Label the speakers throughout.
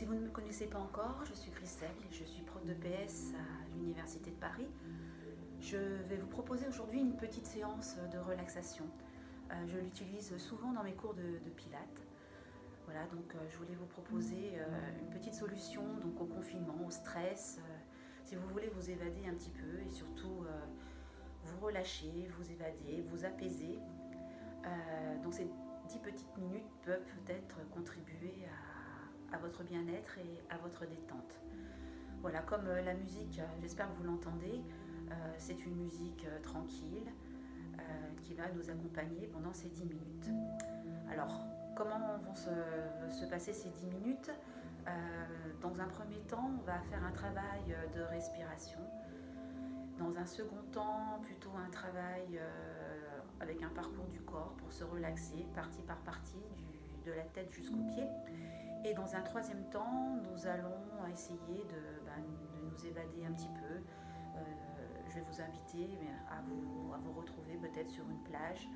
Speaker 1: Si vous ne me connaissez pas encore, je suis Christelle, je suis prof de PS à l'Université de Paris. Je vais vous proposer aujourd'hui une petite séance de relaxation. Euh, je l'utilise souvent dans mes cours de, pilates. Voilà, donc euh, je voulais vous proposer euh, une petite solution donc, au confinement, au stress, si vous voulez vous évader un petit peu et surtout vous relâcher, vous évader, vous apaiser. donc ces dix petites minutes peuvent peut-être contribuer à votre bien-être et à votre détente. Voilà, comme euh, la musique, euh, j'espère que vous l'entendez, euh, c'est une musique tranquille qui va nous accompagner pendant ces 10 minutes. Alors, comment vont se, passer ces 10 minutes? Dans un premier temps, on va faire un travail de respiration. Dans un second temps, plutôt un travail avec un parcours du corps pour se relaxer, partie par partie, la tête jusqu'aux pieds. Et dans un troisième temps, nous allons essayer de, ben, nous évader un petit peu. Euh, je vais vous inviter à vous, retrouver peut-être sur une plage.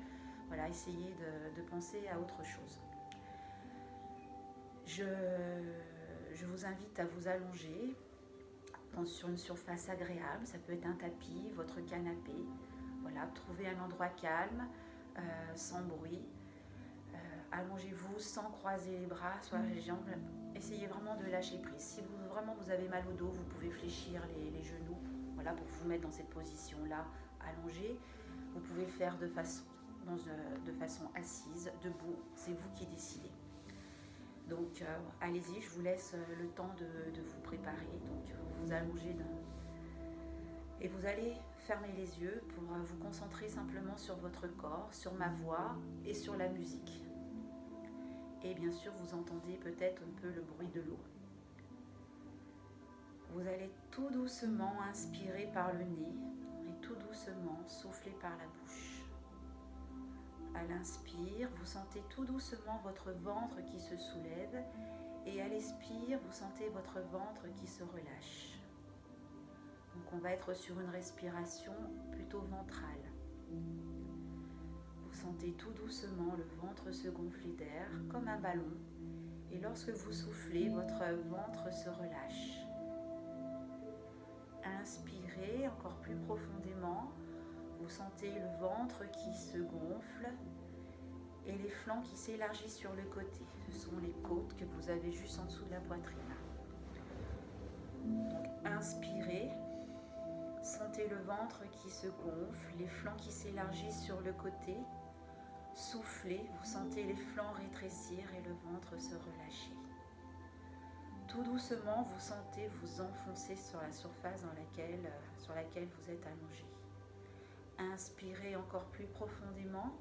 Speaker 1: Voilà, essayer de, penser à autre chose. Je, vous invite à vous allonger sur une surface agréable. Ça peut être un tapis, votre canapé. Voilà, trouvez un endroit calme, euh, sans bruit allongez-vous sans croiser les bras, soit les jambes. Essayez vraiment de lâcher prise. Si vous, vraiment vous avez mal au dos, vous pouvez fléchir les, genoux voilà, pour vous mettre dans cette position-là, allongée. Vous pouvez le faire de façon, euh, de façon assise, debout. C'est vous qui décidez. Donc euh, allez-y, je vous laisse euh, le temps de, vous préparer. Donc vous vous allongez et vous allez fermer les yeux pour vous concentrer simplement sur votre corps, sur ma voix et sur la musique. Et bien sûr, vous entendez peut-être un peu le bruit de l'eau. Vous allez tout doucement inspirer par le nez et tout doucement souffler par la bouche. À l'inspire, vous sentez tout doucement votre ventre qui se soulève et à l'expire, vous sentez votre ventre qui se relâche. Donc on va être sur une respiration plutôt ventrale. Sentez tout doucement le ventre se gonfler d'air comme un ballon et lorsque vous soufflez, votre ventre se relâche. Inspirez encore plus profondément. Vous sentez le ventre qui se gonfle et les flancs qui s'élargissent sur le côté. Ce sont les côtes que vous avez juste en dessous de la poitrine. Inspirez. Sentez le ventre qui se gonfle, les flancs qui s'élargissent sur le côté Soufflez, vous sentez les flancs rétrécir et le ventre se relâcher. Tout doucement, vous sentez vous enfoncer sur la surface euh, sur laquelle vous êtes allongé. Inspirez encore plus profondément.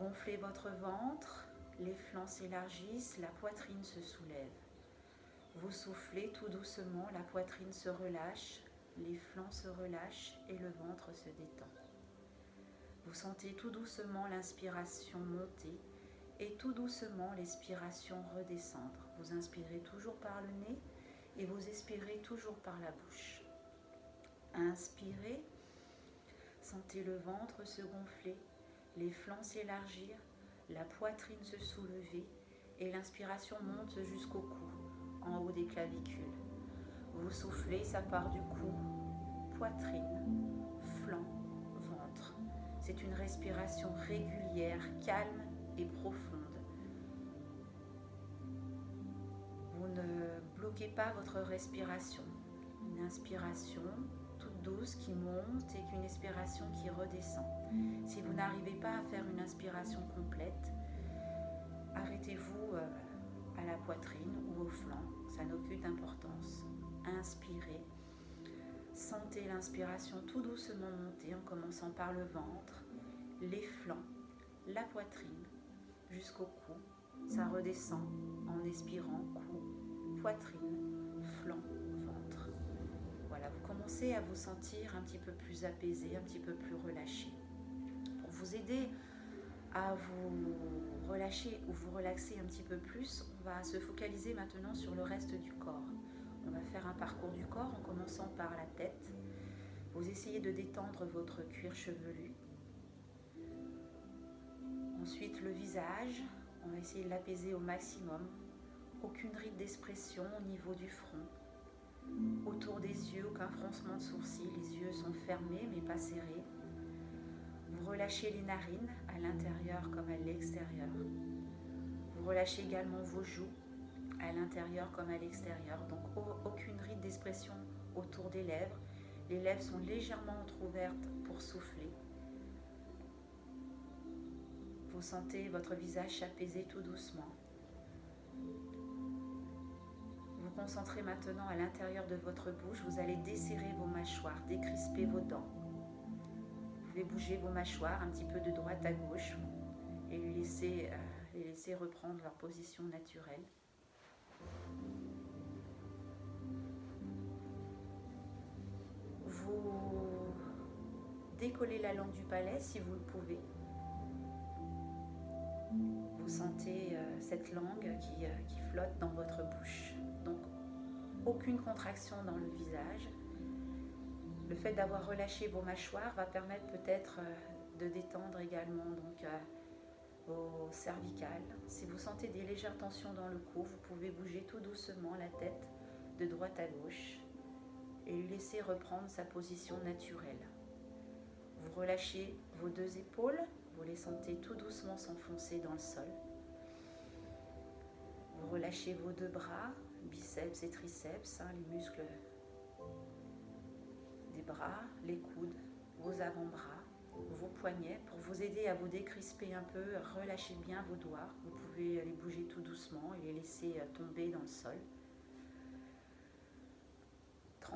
Speaker 1: Gonflez votre ventre, les flancs s'élargissent, la poitrine se soulève. Vous soufflez tout doucement, la poitrine se relâche, les flancs se relâchent et le ventre se détend. Vous sentez tout doucement l'inspiration monter et tout doucement l'expiration redescendre. Vous inspirez toujours par le nez et vous expirez toujours par la bouche. Inspirez, sentez le ventre se gonfler, les flancs s'élargir, la poitrine se soulever et l'inspiration monte jusqu'au cou, en haut des clavicules. Vous soufflez, ça part du cou, poitrine, c'est une respiration régulière, calme et profonde. Vous ne bloquez pas votre respiration. Une inspiration toute douce qui monte et une expiration qui redescend. Si vous n'arrivez pas à faire une inspiration complète, arrêtez-vous euh, à la poitrine ou au flanc, ça n'a aucune importance. Inspirez Sentez l'inspiration tout doucement monter en commençant par le ventre, les flancs, la poitrine, jusqu'au cou. Ça redescend en expirant cou, poitrine, flanc, ventre. Voilà, vous commencez à vous sentir un petit peu plus apaisé, un petit peu plus relâché. Pour vous aider à vous relâcher ou vous relaxer un petit peu plus, on va se focaliser maintenant sur le reste du corps. Va faire un parcours du corps en commençant par la tête. Vous essayez de détendre votre cuir chevelu. Ensuite le visage, on va essayer de l'apaiser au maximum. Aucune ride d'expression au niveau du front. Autour des yeux, aucun froncement de sourcils. Les yeux sont fermés mais pas serrés. Vous relâchez les narines à l'intérieur comme à l'extérieur. Vous relâchez également vos joues à l'intérieur comme à l'extérieur. Donc aucune ride d'expression autour des lèvres. Les lèvres sont légèrement entrouvertes pour souffler. Vous sentez votre visage s'apaiser tout doucement. Vous concentrez maintenant à l'intérieur de votre bouche. Vous allez desserrer vos mâchoires, décrisper vos dents. Vous pouvez bouger vos mâchoires un petit peu de droite à gauche et les laisser, euh, les laisser reprendre leur position naturelle. Vous décollez la langue du palais si vous le pouvez. Vous sentez euh, cette langue qui, euh, qui flotte dans votre bouche. Donc, aucune contraction dans le visage. Le fait d'avoir relâché vos mâchoires va permettre peut-être euh, de détendre également donc, vos cervicales. Si vous sentez des légères tensions dans le cou, vous pouvez bouger tout doucement la tête de droite à gauche et lui laisser reprendre sa position naturelle. Vous relâchez vos deux épaules, vous les sentez tout doucement s'enfoncer dans le sol. Vous relâchez vos deux bras, biceps et triceps, hein, les muscles des bras, les coudes, vos avant-bras, vos poignets pour vous aider à vous décrisper un peu. Relâchez bien vos doigts. Vous pouvez les bouger tout doucement et les laisser tomber dans le sol.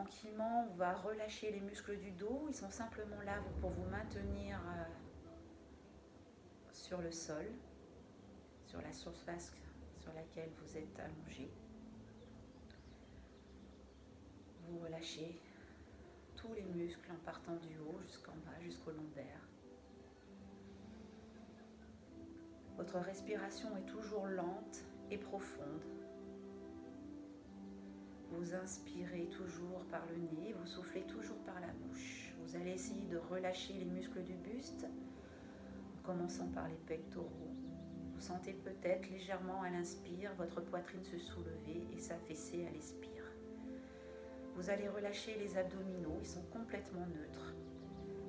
Speaker 1: Tranquillement, on va relâcher les muscles du dos. Ils sont simplement là pour vous maintenir euh, sur le sol, sur la surface sur laquelle vous êtes allongé. Vous relâchez tous les muscles en partant du haut jusqu'en bas, jusqu'au lombaire. Votre respiration est toujours lente et profonde. Vous inspirez toujours par le nez, vous soufflez toujours par la bouche. Vous allez essayer de relâcher les muscles du buste, en commençant par les pectoraux. Vous sentez peut-être légèrement à l'inspire votre poitrine se soulever et s'affaisser à l'expire. Vous allez relâcher les abdominaux, ils sont complètement neutres.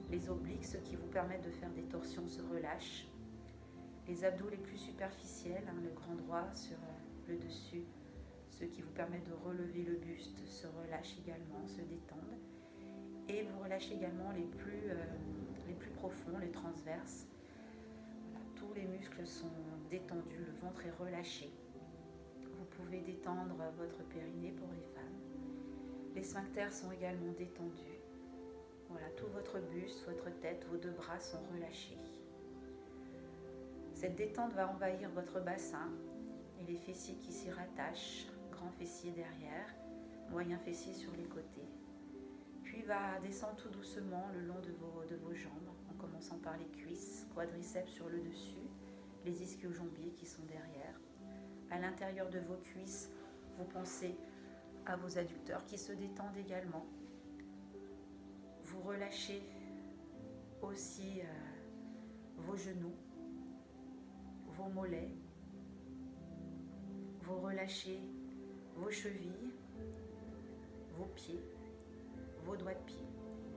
Speaker 1: Les obliques, ceux qui vous permettent de faire des torsions, se relâchent. Les abdos les plus superficiels, hein, le grand droit sur euh, le dessus, ceux qui vous permettent de relever le buste, se relâchent également, se détendent. Et vous relâchez également les plus, euh, les plus profonds, les transverses. tous les muscles sont détendus, le ventre est relâché. Vous pouvez détendre votre périnée pour les femmes. Les sphincters sont également détendus. Voilà, tout votre buste, votre tête, vos deux bras sont relâchés. Cette détente va envahir votre bassin et les fessiers qui s'y rattachent, grand fessier derrière, moyen fessier sur les côtés. Puis va descendre tout doucement le long de vos, de vos jambes, en commençant par les cuisses, quadriceps sur le dessus, les ischio-jambiers qui sont derrière. À l'intérieur de vos cuisses, vous pensez à vos adducteurs qui se détendent également. Vous relâchez aussi euh, vos genoux, vos mollets. Vous relâchez vos chevilles, vos pieds, vos doigts de pied.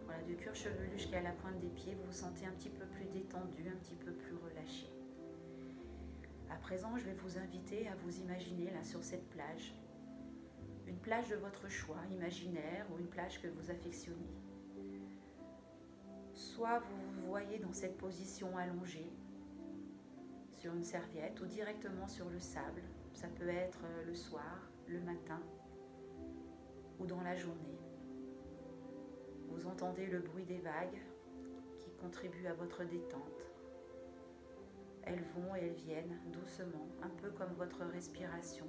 Speaker 1: Voilà, du cuir chevelu jusqu'à la pointe des pieds, vous vous sentez un petit peu plus détendu, un petit peu plus relâché. À présent, je vais vous inviter à vous imaginer là sur cette plage, une plage de votre choix, imaginaire ou une plage que vous affectionnez. Soit vous vous voyez dans cette position allongée sur une serviette ou directement sur le sable. Ça peut être euh, le soir, le matin ou dans la journée. Vous entendez le bruit des vagues qui contribuent à votre détente. Elles vont et elles viennent doucement, un peu comme votre respiration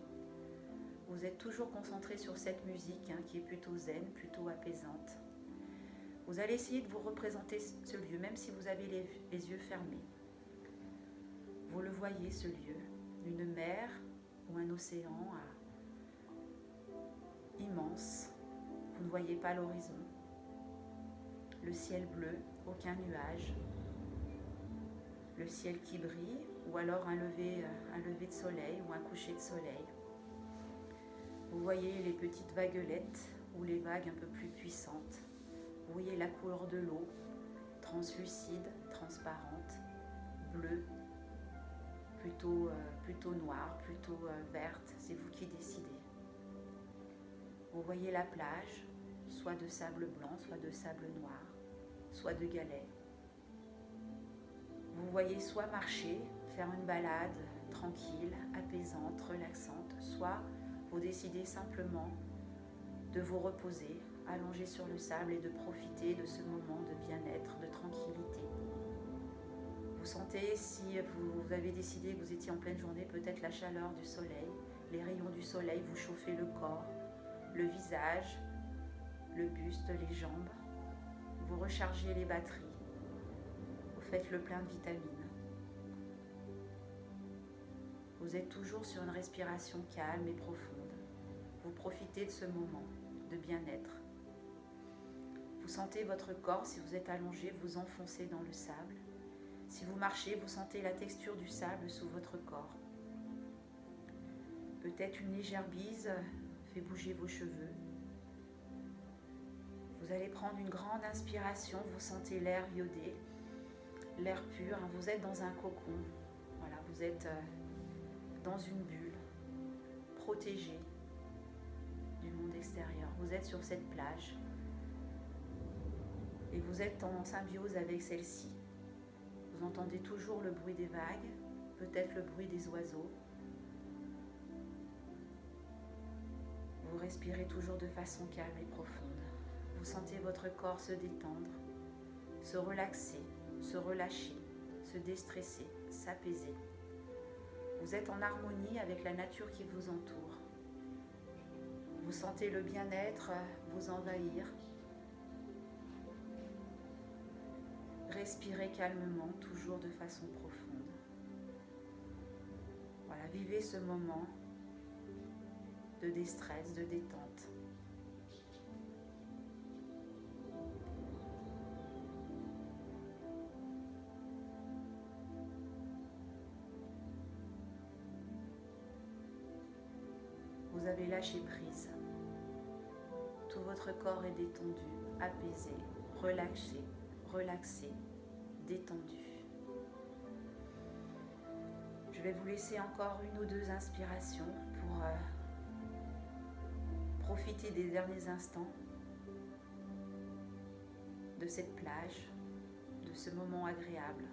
Speaker 1: vous êtes toujours concentré sur cette musique hein, qui est plutôt zen, plutôt apaisante. Vous allez essayer de vous représenter ce lieu, même si vous avez les, yeux fermés. Vous le voyez, ce lieu, une mer ou un océan immense. Vous ne voyez pas l'horizon. Le ciel bleu, aucun nuage. Le ciel qui brille, ou alors un lever, un lever de soleil ou un coucher de soleil. voyez les petites vaguelettes ou les vagues un peu plus puissantes. Vous voyez la couleur de l'eau, translucide, transparente, bleue, plutôt, euh, noire, plutôt euh, verte. C'est vous qui décidez. Vous voyez la plage, soit de sable blanc, soit de sable noir, soit de galets. Vous voyez soit marcher, faire une balade tranquille, apaisante, relaxante, soit vous décidez simplement de vous reposer, allonger sur le sable et de profiter de ce moment de bien-être, de tranquillité. Vous sentez, si vous avez décidé que vous étiez en pleine journée, peut-être la chaleur du soleil, les rayons du soleil, vous chauffez le corps, le visage, le buste, les jambes. Vous rechargez les batteries. Vous faites le plein de vitamines. Vous êtes toujours sur une respiration calme et profonde. Vous profitez de ce moment de bien-être. Vous sentez votre corps, si vous êtes allongé, vous enfoncer dans le sable. Si vous marchez, vous sentez la texture du sable sous votre corps. Peut-être une légère bise bouger vos cheveux. Vous allez prendre une grande inspiration, vous sentez l'air iodé, l'air pur, hein. vous êtes dans un cocon, voilà, vous êtes euh, dans une bulle, protégé du monde extérieur. Vous êtes sur cette plage et vous êtes en symbiose avec celle-ci. Vous entendez toujours le bruit des vagues, peut-être le bruit des oiseaux, respirez toujours de façon calme et profonde. Vous sentez votre corps se détendre, se relaxer, se relâcher, se déstresser, s'apaiser. Vous êtes en harmonie avec la nature qui vous entoure. Vous sentez le bien-être vous envahir. Respirez calmement, toujours de façon profonde. Voilà, vivez ce moment de déstress, de détente. Vous avez lâché prise. Tout votre corps est détendu, apaisé, relâché, relaxé, détendu. Je vais vous laisser encore une ou deux inspirations Profitez des derniers instants de cette plage, de ce moment agréable.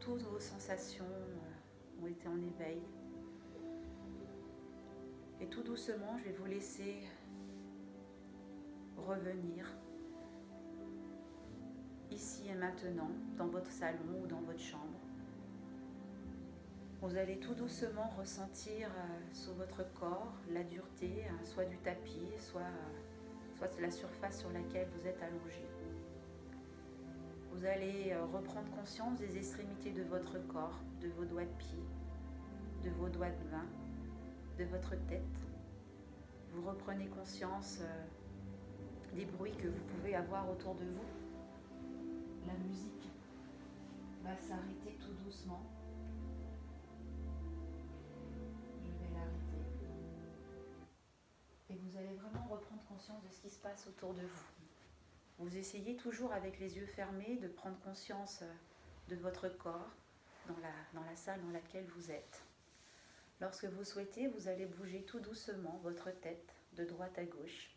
Speaker 1: Toutes vos sensations euh, ont été en éveil. Et tout doucement, je vais vous laisser revenir ici et maintenant dans votre salon ou dans votre chambre. Vous allez tout doucement ressentir euh, sur votre corps la dureté, hein, soit du tapis, soit, soit la surface sur laquelle vous êtes allongé. Vous allez euh, reprendre conscience des extrémités de votre corps, de vos doigts de pied, de vos doigts de main, de votre tête. Vous reprenez conscience euh, des bruits que vous pouvez avoir autour de vous. La musique va s'arrêter tout doucement. Conscience de ce qui se passe autour de vous. Vous essayez toujours avec les yeux fermés de prendre conscience euh, de votre corps dans la, dans la salle dans laquelle vous êtes. Lorsque vous souhaitez, vous allez bouger tout doucement votre tête de droite à gauche.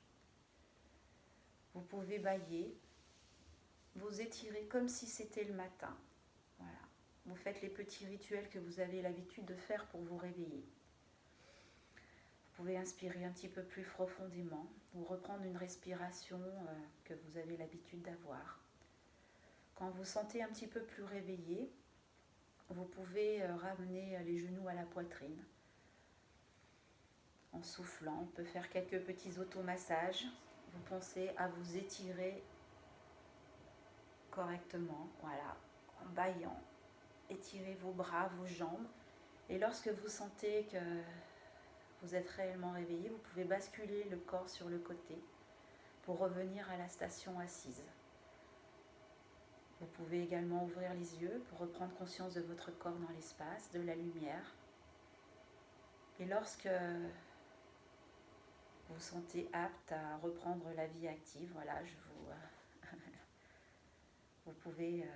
Speaker 1: Vous pouvez bailler, vous étirer comme si c'était le matin. Voilà. Vous faites les petits rituels que vous avez l'habitude de faire pour vous réveiller pouvez inspirer un petit peu plus profondément ou reprendre une respiration euh, que vous avez l'habitude d'avoir. Quand vous sentez un petit peu plus réveillé, vous pouvez euh, ramener les genoux à la poitrine. En soufflant, on peut faire quelques petits automassages. Vous pensez à vous étirer correctement, voilà, en baillant. Étirez vos bras, vos jambes. Et lorsque vous sentez que vous êtes réellement réveillé, vous pouvez basculer le corps sur le côté pour revenir à la station assise. Vous pouvez également ouvrir les yeux pour reprendre conscience de votre corps dans l'espace, de la lumière. Et lorsque vous sentez apte à reprendre la vie active, voilà, je vous, euh, vous pouvez euh,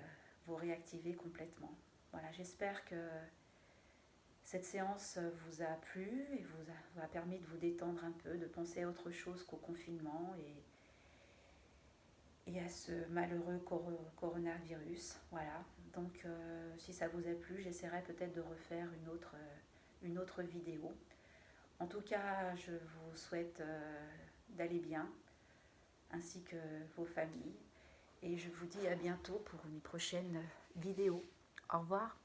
Speaker 1: vous réactiver complètement. Voilà, j'espère que cette séance vous a plu et vous a, permis de vous détendre un peu, de penser à autre chose qu'au confinement et, à ce malheureux coronavirus. Voilà, donc euh, si ça vous a plu, j'essaierai peut-être de refaire une autre, une autre vidéo. En tout cas, je vous souhaite euh, d'aller bien, ainsi que vos familles. Et je vous dis à bientôt pour une prochaine vidéo. Au revoir.